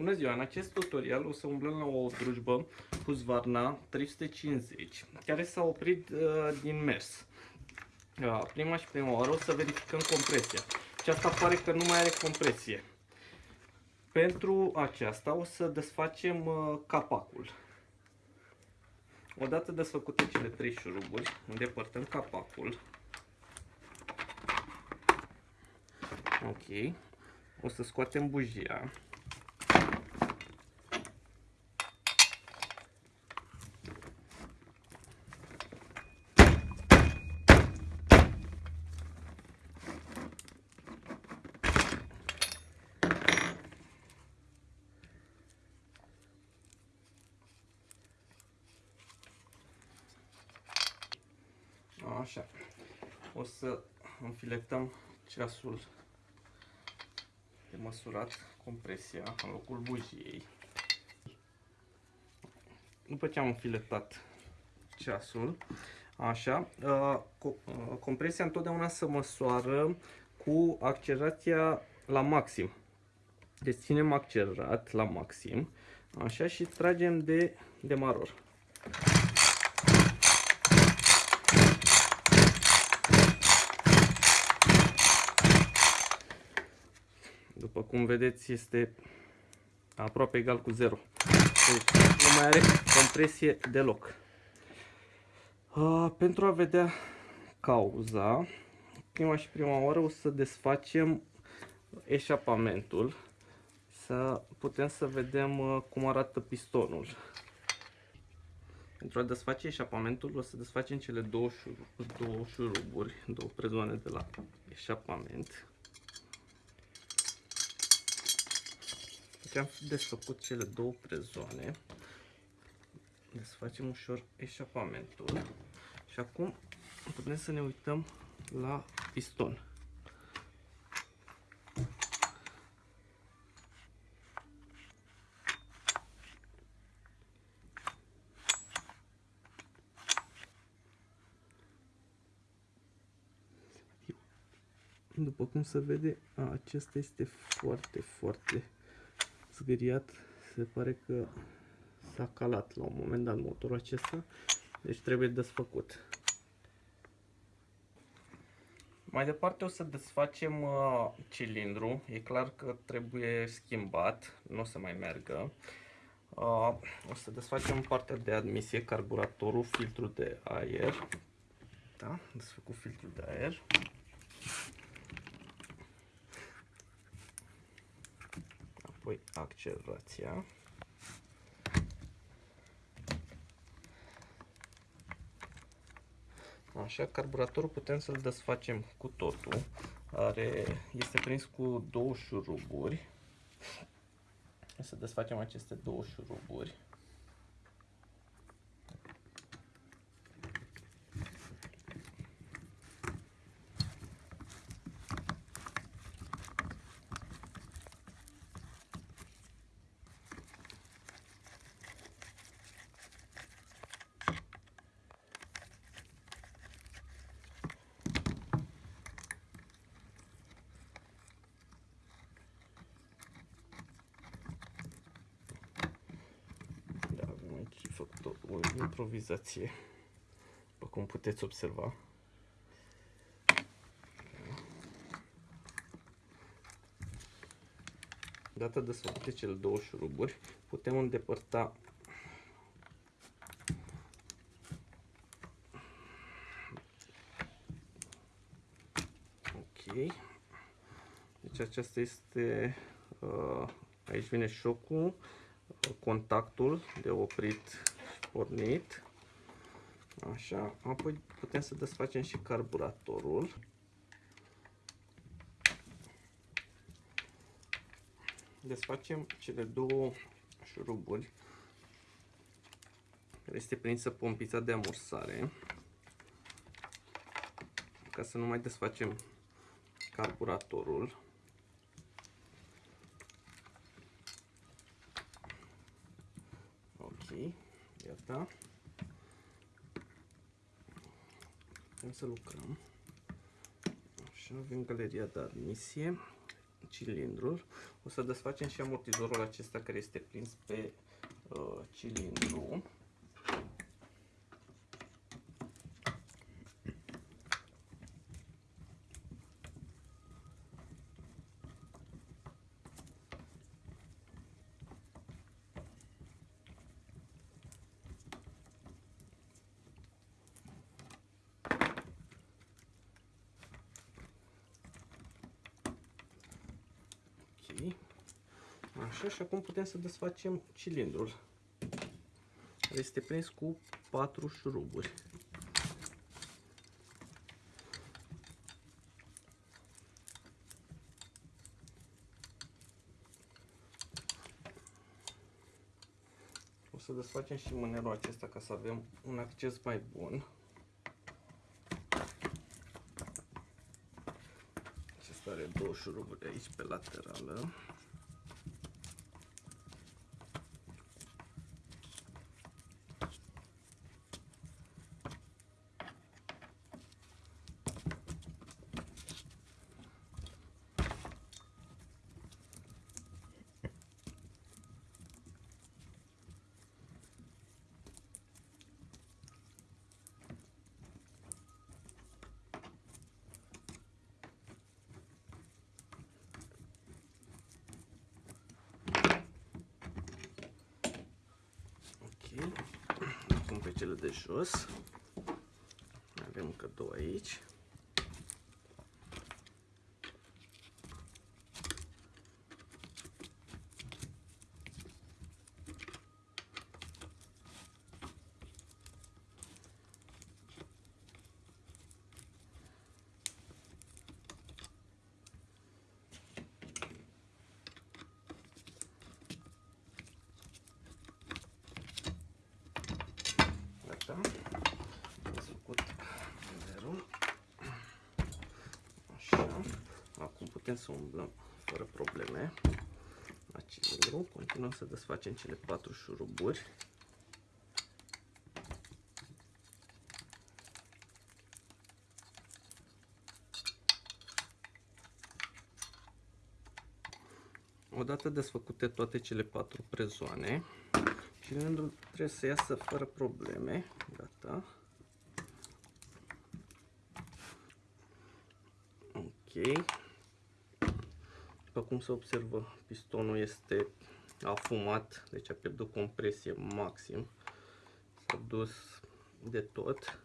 Bună ziua! În acest tutorial o să umblăm la o drujbă Husqvarna 350 care s-a oprit uh, din mers. Uh, prima și prima oară o să verificăm compresia. Și asta pare că nu mai are compresie. Pentru aceasta o să desfacem uh, capacul. Odată desfăcute cele trei șuruburi, îndepărtăm capacul. Ok. O să scoatem bujia. Așa. O să înfiletăm ceasul de măsurat compresia în locul bujiei. După ce am înfiletat ceasul, așa, uh, uh, compresia întotdeauna se măsoară cu accelerația la maxim. Deci ținem accelerat la maxim, așa, și tragem de demaror. După cum vedeți, este aproape egal cu 0. Deci nu mai are compresie deloc. Uh, pentru a vedea cauza, prima și prima oară o să desfacem eșapamentul, să putem să vedem uh, cum arată pistonul. Pentru a desface eșapamentul, o să desfacem cele două, șuruburi, două șuruburi, două prezoane de la eșapament. Deci am desfăcut cele două prezoane. Desfacem ușor eșapamentul. Și acum putem să ne uităm la piston. După cum se vede, acesta este foarte, foarte zgâriat, se pare că s-a calat la un moment dat motorul acesta, deci trebuie desfăcut. Mai departe o să desfacem uh, cilindru, e clar că trebuie schimbat, nu o să mai meargă. Uh, o să desfacem partea de admisie, carburatorul, filtrul de aer. Da, desfăcut filtrul de aer. Apoi accelerația. Așa, carburatorul putem să-l desfacem cu totul. Are, este prins cu două șuruburi. Să desfacem aceste două șuruburi. făcut o, o improvizație, după cum puteți observa. Data de să cele două șuruburi, putem îndepărta Ok. Deci aceasta este, uh, aici vine șocul, contactul de oprit și pornit. Așa, apoi putem să desfacem și carburatorul. Desfacem cele două șuruburi care este prinsă pompița de amorsare ca să nu mai desfacem carburatorul. Iată. Putem să lucrăm. Așa, avem galeria de admisie, cilindrul. O să desfacem și amortizorul acesta care este prins pe uh, cilindru. Așa, și acum putem să desfacem cilindrul. Este prins cu patru șuruburi. O să desfacem și mânerul acesta ca să avem un acces mai bun. Acesta are două șuruburi aici pe laterală. Acum pe cele de jos. Avem încă două aici. Putem să umblăm fără probleme la cilindru. Continuăm să desfacem cele patru șuruburi. Odată desfăcute toate cele patru prezoane, cilindrul trebuie să iasă fără probleme. Gata. Ok. După cum se observă, pistonul este afumat, deci a pierdut compresie maxim. S-a dus de tot.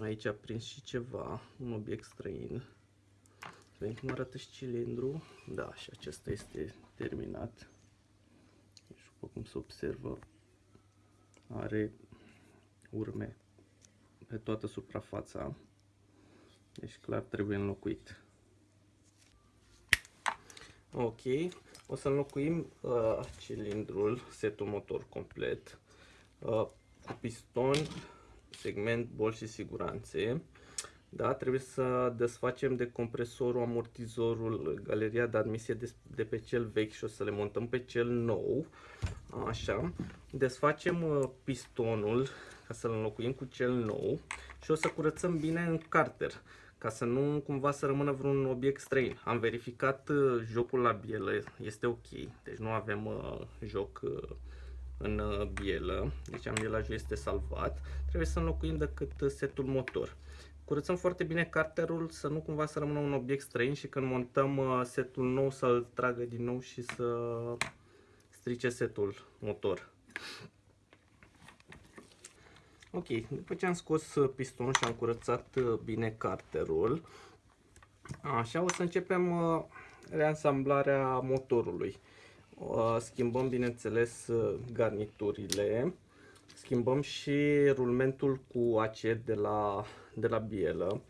Aici a prins și ceva, un obiect străin. Să vedem cum arată și cilindru. Da, și acesta este terminat. Deci, după cum se observă, are urme pe toată suprafața. Deci clar trebuie înlocuit. Ok, o să înlocuim uh, cilindrul, setul motor complet, uh, cu piston, segment, bol și siguranțe. Da, trebuie să desfacem de compresorul, amortizorul, galeria de admisie de, de pe cel vechi și o să le montăm pe cel nou. Așa. Desfacem uh, pistonul ca să-l înlocuim cu cel nou și o să curățăm bine în carter ca să nu cumva să rămână vreun obiect străin. Am verificat uh, jocul la bielă, este ok, deci nu avem uh, joc uh, în uh, bielă, deci ambielajul este salvat. Trebuie să înlocuim decât uh, setul motor. Curățăm foarte bine carterul să nu cumva să rămână un obiect străin și când montăm uh, setul nou să-l tragă din nou și să strice setul motor. Ok, după ce am scos uh, pistonul și am curățat uh, bine carterul, așa o să începem uh, reansamblarea motorului. Schimbăm bineînțeles garniturile, schimbăm și rulmentul cu acer de la, de la bielă.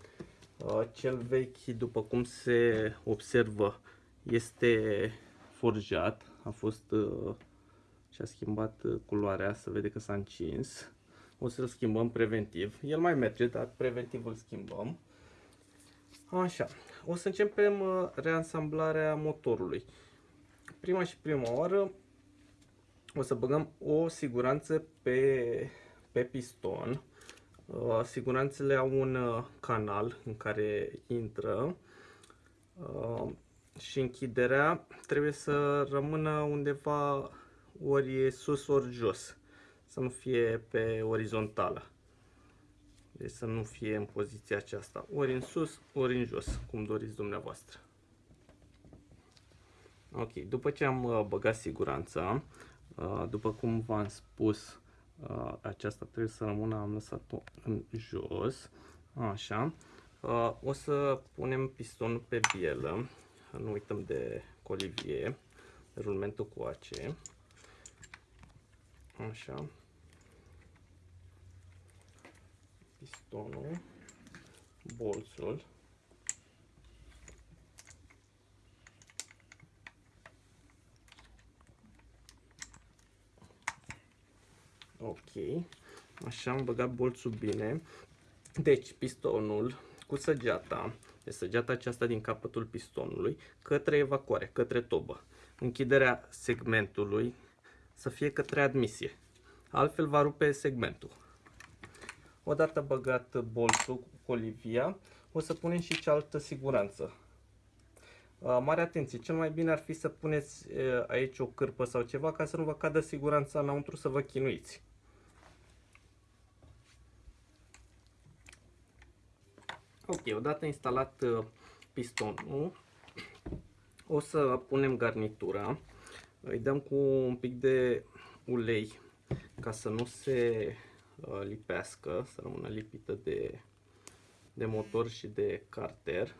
Cel vechi, după cum se observă, este forjat, a fost și a schimbat culoarea, să vede că s-a încins o să-l schimbăm preventiv. El mai merge, dar preventiv îl schimbăm. Așa, o să începem uh, reansamblarea motorului. Prima și prima oară o să băgăm o siguranță pe, pe piston. Uh, siguranțele au un uh, canal în care intră. și închiderea trebuie să rămână undeva ori sus, ori jos. Să nu fie pe orizontală. Deci să nu fie în poziția aceasta. Ori în sus, ori în jos, cum doriți dumneavoastră. Ok, după ce am uh, băgat siguranța, uh, după cum v-am spus, uh, aceasta trebuie să rămână, am lăsat-o în jos, așa. O să punem pistonul pe bielă, nu uităm de colivie, rulmentul cu ace, așa. Pistonul, bolțul, Ok. Așa am băgat bolțul bine. Deci pistonul cu săgeata, de săgeata aceasta din capătul pistonului, către evacuare, către tobă. Închiderea segmentului să fie către admisie. Altfel va rupe segmentul. Odată băgat bolțul cu colivia, o să punem și cealaltă siguranță. Mare atenție, cel mai bine ar fi să puneți aici o cârpă sau ceva ca să nu vă cadă siguranța înăuntru să vă chinuiți. Ok, odată instalat uh, pistonul, o să punem garnitura, îi dăm cu un pic de ulei ca să nu se uh, lipească, să rămână lipită de, de motor și de carter.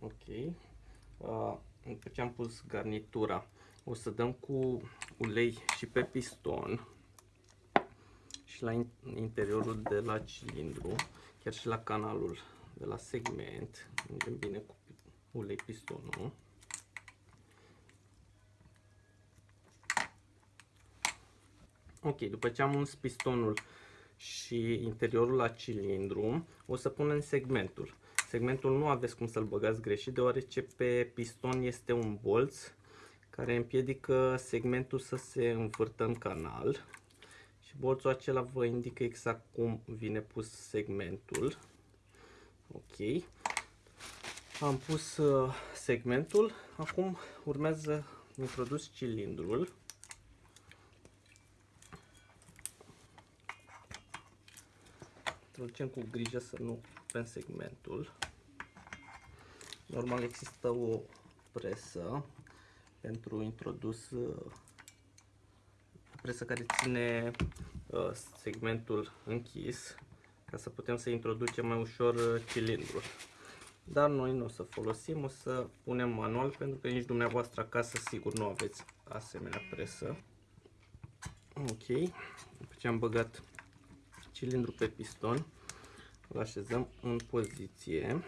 Ok. Uh, după ce am pus garnitura, o să dăm cu ulei și pe piston și la interiorul de la cilindru, chiar și la canalul de la segment. Ungem bine cu ulei pistonul. Ok, după ce am uns pistonul și interiorul la cilindru, o să punem segmentul. Segmentul nu aveți cum să-l băgați greșit, deoarece pe piston este un bolț care împiedică segmentul să se învârtă în canal. Și bolțul acela vă indică exact cum vine pus segmentul. Ok. Am pus uh, segmentul. Acum urmează introdus cilindrul. Introducem cu grijă să nu rupem segmentul. Normal există o presă pentru introdus uh, presă care ține uh, segmentul închis ca să putem să introducem mai ușor uh, cilindrul. Dar noi nu o să folosim, o să punem manual pentru că nici dumneavoastră acasă sigur nu aveți asemenea presă. Ok, după ce am băgat cilindru pe piston, îl așezăm în poziție.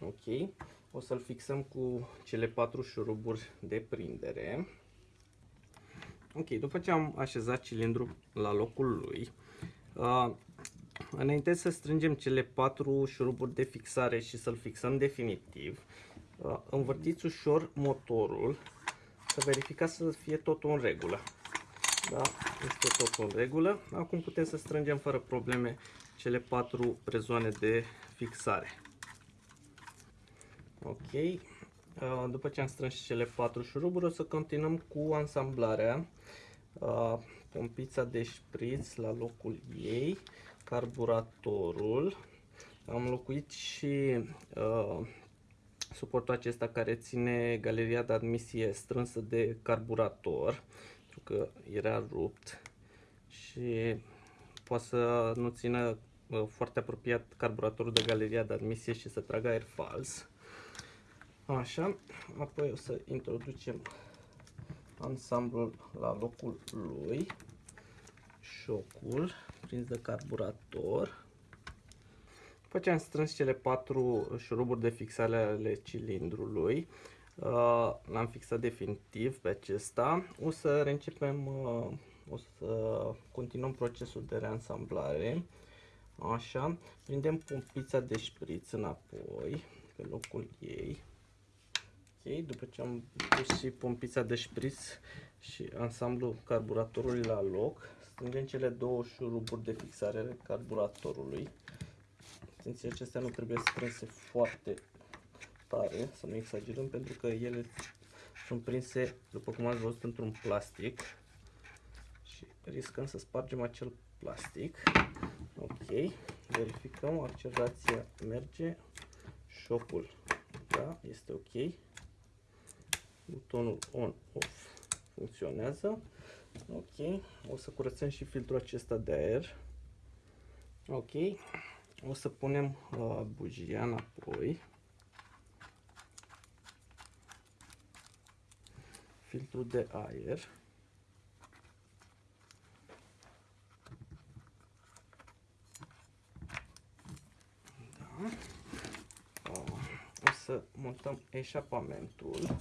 Ok. O să-l fixăm cu cele patru șuruburi de prindere. Ok, după ce am așezat cilindrul la locul lui, uh, înainte să strângem cele patru șuruburi de fixare și să-l fixăm definitiv, uh, învârtiți ușor motorul să verificați să fie totul în regulă. Da, este totul în regulă. Acum putem să strângem fără probleme cele patru prezoane de fixare. Ok. Uh, după ce am strâns cele patru șuruburi, o să continuăm cu ansamblarea. Uh, pompița de șpriț la locul ei, carburatorul. Am locuit și uh, suportul acesta care ține galeria de admisie strânsă de carburator, pentru că era rupt și poate să nu țină foarte apropiat carburatorul de galeria de admisie și să tragă aer fals. Așa, apoi o să introducem ansamblul la locul lui, șocul prins de carburator. După ce am strâns cele patru șuruburi de fixare ale cilindrului, uh, l-am fixat definitiv pe acesta, o să reîncepem, uh, o să continuăm procesul de reansamblare. Așa, prindem pompița de șpriț înapoi, pe locul ei. Ok, după ce am pus și pompița de șpriț și ansamblu carburatorului la loc, strângem cele două șuruburi de fixare ale carburatorului. Atenție, acestea nu trebuie strânse foarte tare, să nu exagerăm, pentru că ele sunt prinse, după cum ați văzut, într-un plastic și riscăm să spargem acel plastic. Ok, verificăm, accelerația merge, șocul, da, este ok, butonul on-off funcționează. Ok, o să curățăm și filtrul acesta de aer. Ok, o să punem uh, bujia înapoi. Filtrul de aer. Da. Uh, o să montăm eșapamentul.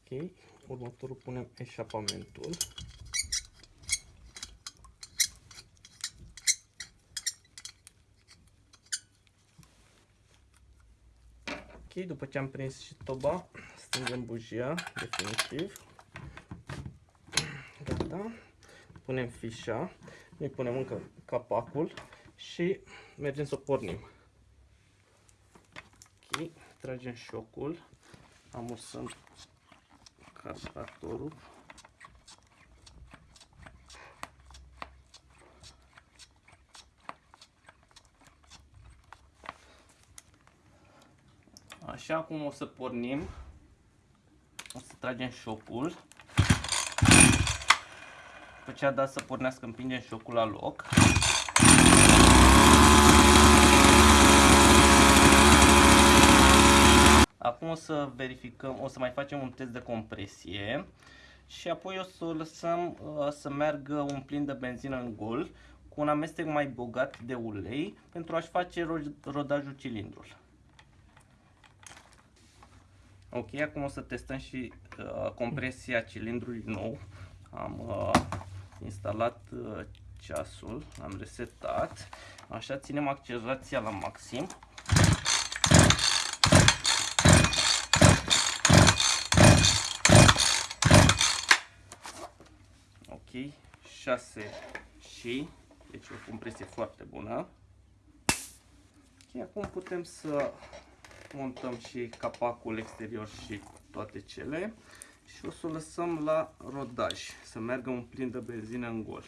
Ok, următorul punem eșapamentul. Ok, după ce am prins și toba, strângem bujia, definitiv. Gata. Punem fișa, noi punem încă capacul și mergem să o pornim. Ok, tragem șocul, amursăm carburatorul. Așa cum o să pornim, o să tragem șocul. După ce a dat să pornească, împingem șocul la loc. Acum o să verificăm, o să mai facem un test de compresie și apoi o să o lăsăm uh, să meargă un plin de benzină în gol cu un amestec mai bogat de ulei pentru a-și face rodajul cilindrul. Ok, acum o să testăm și uh, compresia cilindrului nou. Am uh, instalat uh, ceasul, am resetat. Așa ținem accelerația la maxim. Ok, 6 și, deci o compresie foarte bună. Ok, acum putem să montăm și capacul exterior și toate cele și o să o lăsăm la rodaj, să meargă un plin de benzină în gol.